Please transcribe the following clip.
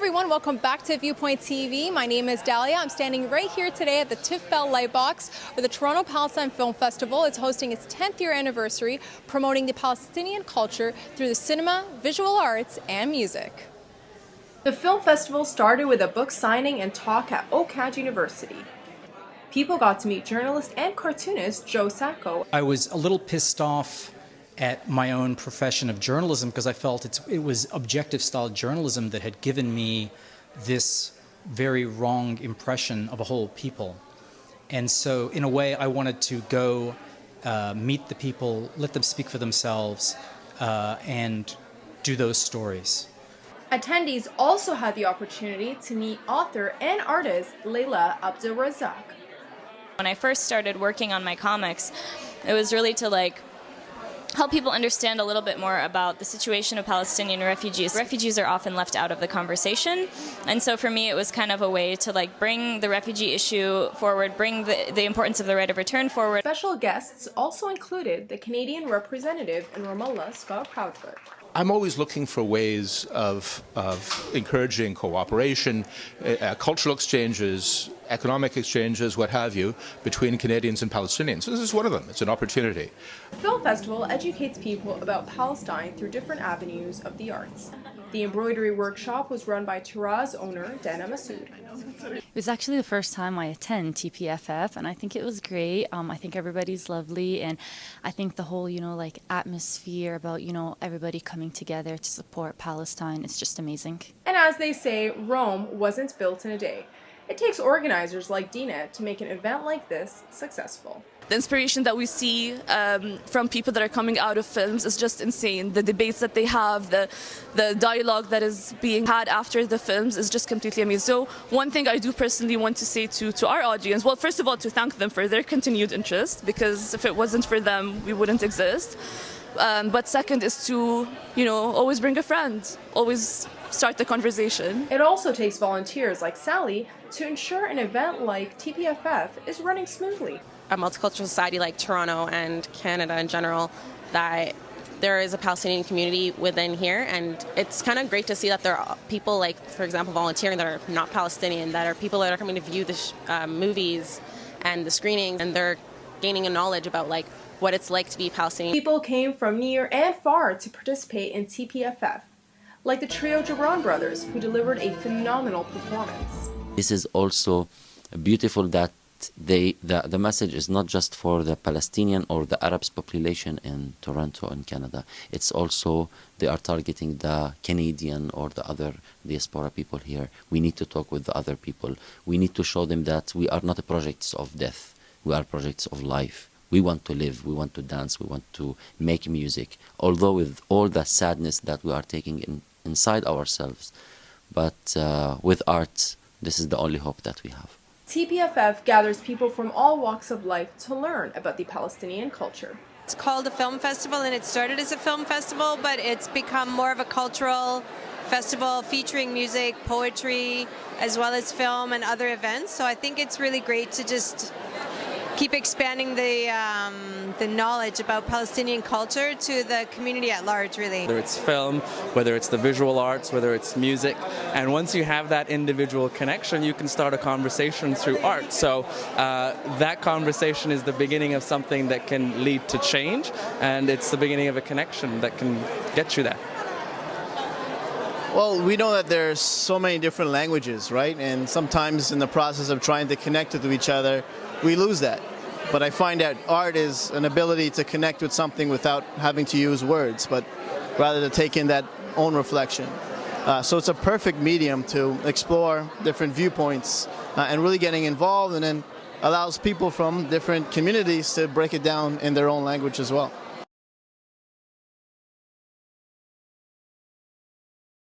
everyone, welcome back to Viewpoint TV. My name is Dahlia. I'm standing right here today at the Tiff Bell Lightbox where the Toronto Palestine Film Festival is hosting its 10th year anniversary, promoting the Palestinian culture through the cinema, visual arts, and music. The film festival started with a book signing and talk at OCAD University. People got to meet journalist and cartoonist Joe Sacco. I was a little pissed off at my own profession of journalism because I felt it was objective style journalism that had given me this very wrong impression of a whole people. And so, in a way, I wanted to go uh, meet the people, let them speak for themselves, uh, and do those stories. Attendees also had the opportunity to meet author and artist Leila Abdelrazaq. When I first started working on my comics, it was really to like help people understand a little bit more about the situation of Palestinian refugees. Refugees are often left out of the conversation, and so for me it was kind of a way to like bring the refugee issue forward, bring the, the importance of the right of return forward. Special guests also included the Canadian representative in Ramallah, Scott Proudfoot. I'm always looking for ways of, of encouraging cooperation, uh, cultural exchanges, economic exchanges, what have you, between Canadians and Palestinians. So this is one of them. It's an opportunity. Film festival educates people about Palestine through different avenues of the arts. The embroidery workshop was run by Taraz owner Dana Masood. It was actually the first time I attend TPFF, and I think it was great. Um, I think everybody's lovely, and I think the whole, you know, like atmosphere about, you know, everybody coming together to support Palestine is just amazing. And as they say, Rome wasn't built in a day. It takes organizers like Dina to make an event like this successful. The inspiration that we see um, from people that are coming out of films is just insane. The debates that they have, the, the dialogue that is being had after the films is just completely amazing. So one thing I do personally want to say to, to our audience, well, first of all, to thank them for their continued interest, because if it wasn't for them, we wouldn't exist. Um, but second is to, you know, always bring a friend, always start the conversation. It also takes volunteers like Sally to ensure an event like TPFF is running smoothly. A multicultural society like Toronto and Canada in general, that there is a Palestinian community within here, and it's kind of great to see that there are people like, for example, volunteering that are not Palestinian, that are people that are coming to view the uh, movies and the screenings, and they're gaining a knowledge about like what it's like to be Palestinian. People came from near and far to participate in TPFF like the trio Joubran brothers, who delivered a phenomenal performance. This is also beautiful that they the, the message is not just for the Palestinian or the Arabs population in Toronto and Canada. It's also they are targeting the Canadian or the other diaspora people here. We need to talk with the other people. We need to show them that we are not projects of death. We are projects of life. We want to live, we want to dance, we want to make music. Although with all the sadness that we are taking in inside ourselves. But uh, with art, this is the only hope that we have. TPFF gathers people from all walks of life to learn about the Palestinian culture. It's called a film festival and it started as a film festival, but it's become more of a cultural festival featuring music, poetry, as well as film and other events. So I think it's really great to just keep expanding the um, the knowledge about Palestinian culture to the community at large, really. Whether it's film, whether it's the visual arts, whether it's music, and once you have that individual connection, you can start a conversation through art. So uh, that conversation is the beginning of something that can lead to change, and it's the beginning of a connection that can get you there. Well, we know that there's so many different languages, right? And sometimes in the process of trying to connect with each other, we lose that. But I find that art is an ability to connect with something without having to use words, but rather to take in that own reflection. Uh, so it's a perfect medium to explore different viewpoints uh, and really getting involved and then allows people from different communities to break it down in their own language as well.